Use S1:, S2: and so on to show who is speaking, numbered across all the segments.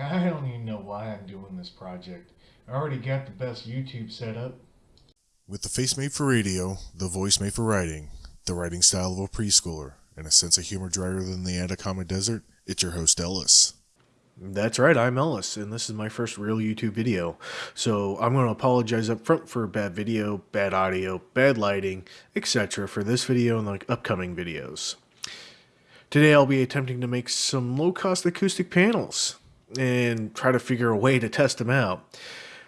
S1: I don't even know why I'm doing this project. I already got the best YouTube setup.
S2: With the face made for radio, the voice made for writing, the writing style of a preschooler, and a sense of humor drier than the Atacama Desert, it's your host Ellis.
S3: That's right, I'm Ellis, and this is my first real YouTube video. So I'm going to apologize up front for bad video, bad audio, bad lighting, etc. for this video and the upcoming videos. Today I'll be attempting to make some low-cost acoustic panels and try to figure a way to test them out.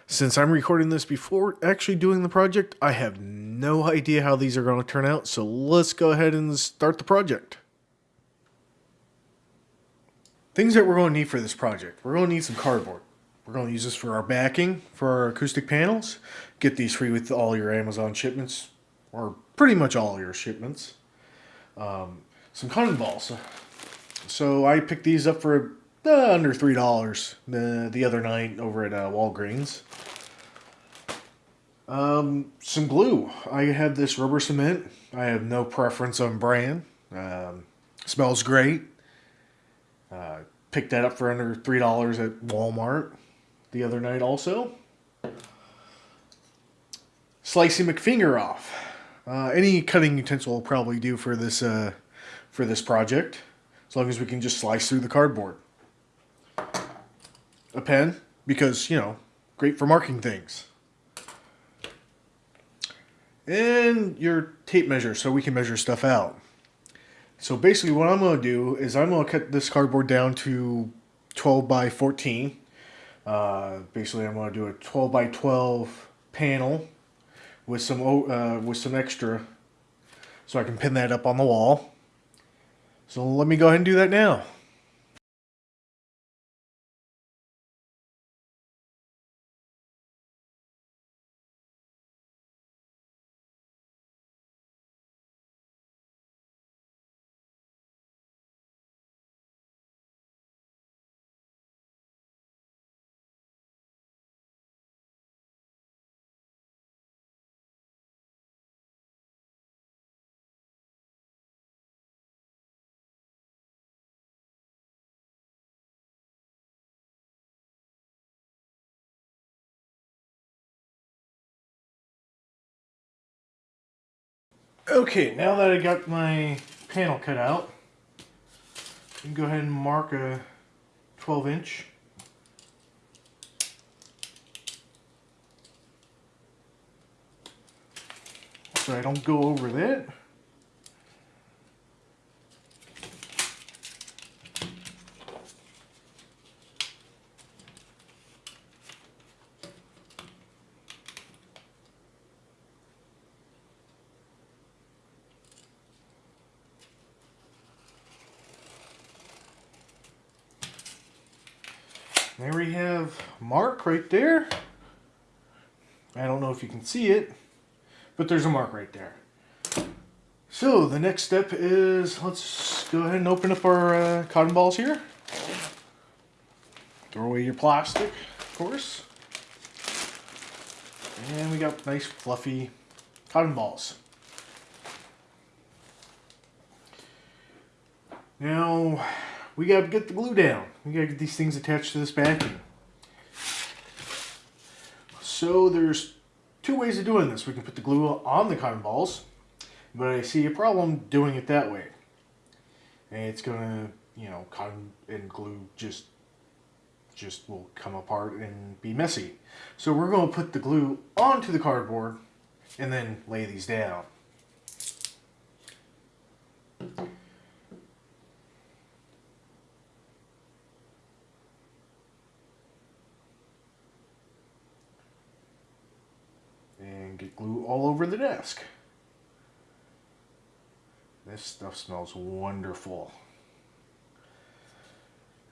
S3: Since I'm recording this before actually doing the project, I have no idea how these are going to turn out, so let's go ahead and start the project. Things that we're going to need for this project. We're going to need some cardboard. We're going to use this for our backing for our acoustic panels. Get these free with all your Amazon shipments, or pretty much all your shipments. Um, some cotton balls. So I picked these up for uh, under three dollars the the other night over at uh, Walgreens. Um, some glue. I have this rubber cement. I have no preference on brand. Um, smells great. Uh, picked that up for under three dollars at Walmart the other night. Also, slicing McFinger off. Uh, any cutting utensil will probably do for this uh, for this project, as long as we can just slice through the cardboard a pen because, you know, great for marking things. And your tape measure so we can measure stuff out. So basically what I'm going to do is I'm going to cut this cardboard down to 12 by 14. Uh, basically I'm going to do a 12 by 12 panel with some uh, with some extra so I can pin that up on the wall. So let me go ahead and do that now. Okay, now that I got my panel cut out, you can go ahead and mark a 12 inch. So I don't go over that. There we have mark right there. I don't know if you can see it, but there's a mark right there. So the next step is, let's go ahead and open up our uh, cotton balls here. Throw away your plastic, of course. And we got nice fluffy cotton balls. Now, we got to get the glue down. We got to get these things attached to this backing. So there's two ways of doing this. We can put the glue on the cotton balls, but I see a problem doing it that way. And it's to, you know, cotton and glue just just will come apart and be messy. So we're to put the glue onto the cardboard and then lay these down. and get glue all over the desk. This stuff smells wonderful.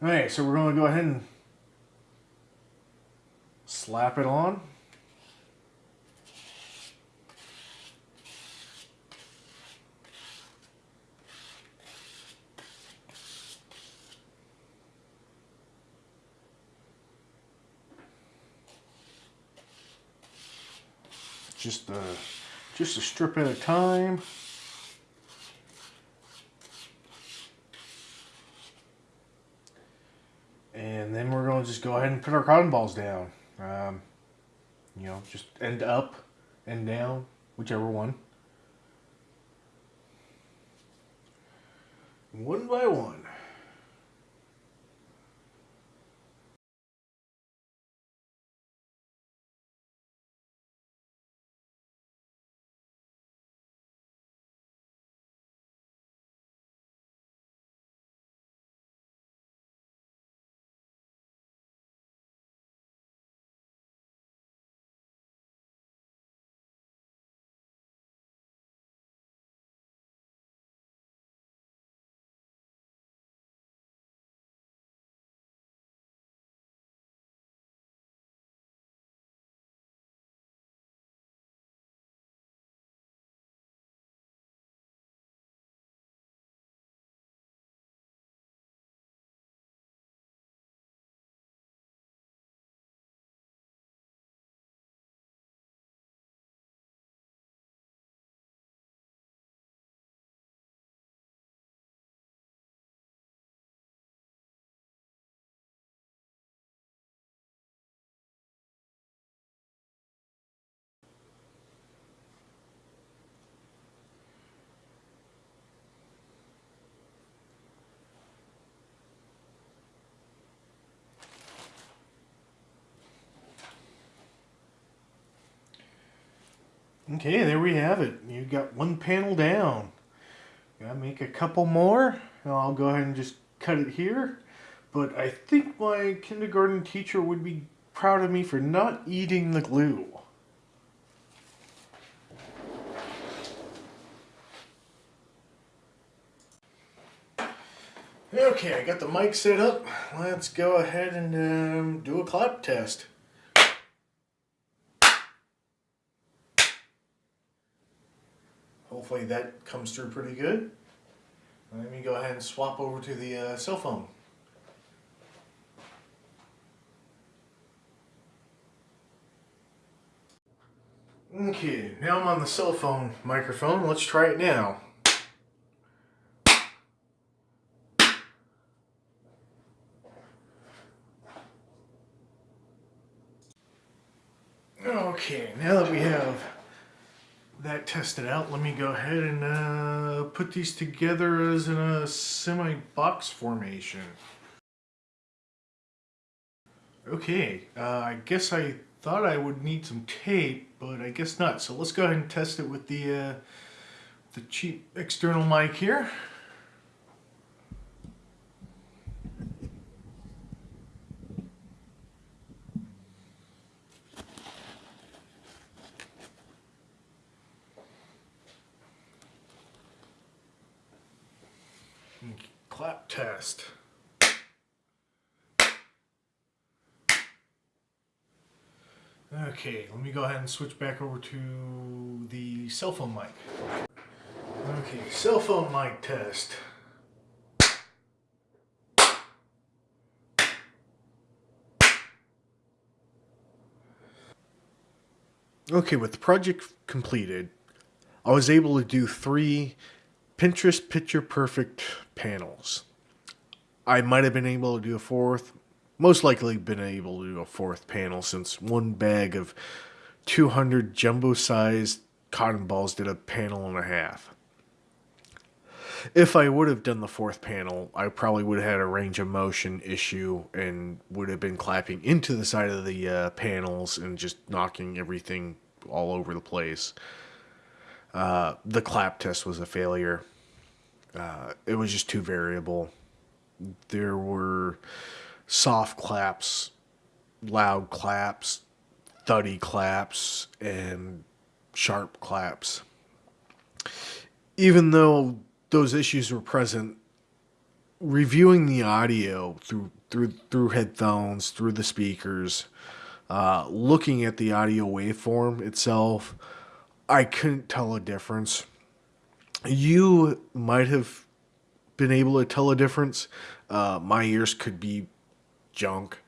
S3: Alright, so we're going to go ahead and slap it on. just a, just a strip at a time. And then we're going to just go ahead and put our cotton balls down. Um, you know, just end up and down, whichever one. One by one. Okay, there we have it. You got one panel down. Gotta make a couple more. I'll go ahead and just cut it here. But I think my kindergarten teacher would be proud of me for not eating the glue. Okay, I got the mic set up. Let's go ahead and um, do a clap test. Hopefully that comes through pretty good. Let me go ahead and swap over to the uh, cell phone. Okay, now I'm on the cell phone microphone. Let's try it now. Okay, now that we have that tested out, let me go ahead and uh, put these together as in a semi-box formation. Okay, uh, I guess I thought I would need some tape, but I guess not. So let's go ahead and test it with the, uh, the cheap external mic here. Clap test. Okay, let me go ahead and switch back over to the cell phone mic. Okay, cell phone mic test. Okay, with the project completed, I was able to do three Pinterest picture perfect panels. I might have been able to do a fourth, most likely been able to do a fourth panel since one bag of 200 jumbo sized cotton balls did a panel and a half. If I would have done the fourth panel, I probably would have had a range of motion issue and would have been clapping into the side of the uh, panels and just knocking everything all over the place. Uh, the clap test was a failure. Uh, it was just too variable. There were soft claps, loud claps, thuddy claps, and sharp claps. Even though those issues were present, reviewing the audio through through through headphones, through the speakers, uh, looking at the audio waveform itself, I couldn't tell a difference. You might have been able to tell a difference. Uh, my ears could be junk.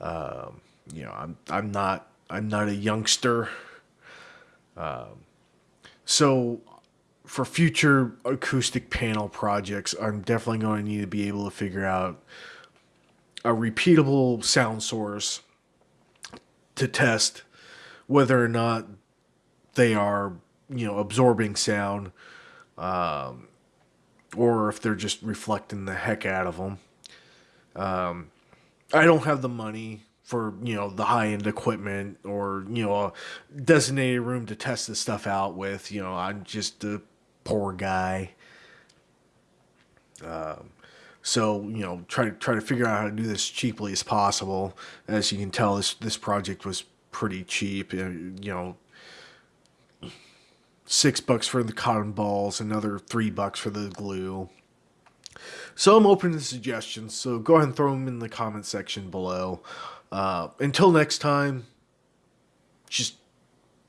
S3: Um, you know, I'm I'm not I'm not a youngster. Um, so for future acoustic panel projects, I'm definitely going to need to be able to figure out a repeatable sound source to test whether or not they are, you know, absorbing sound, um, or if they're just reflecting the heck out of them. Um, I don't have the money for you know the high end equipment or you know a designated room to test this stuff out with. You know, I'm just a poor guy. Um, so you know, try to try to figure out how to do this cheaply as possible. As you can tell, this this project was pretty cheap. You know, six bucks for the cotton balls, another three bucks for the glue. So I'm open to suggestions. So go ahead and throw them in the comment section below. Uh, until next time, just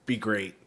S3: be great.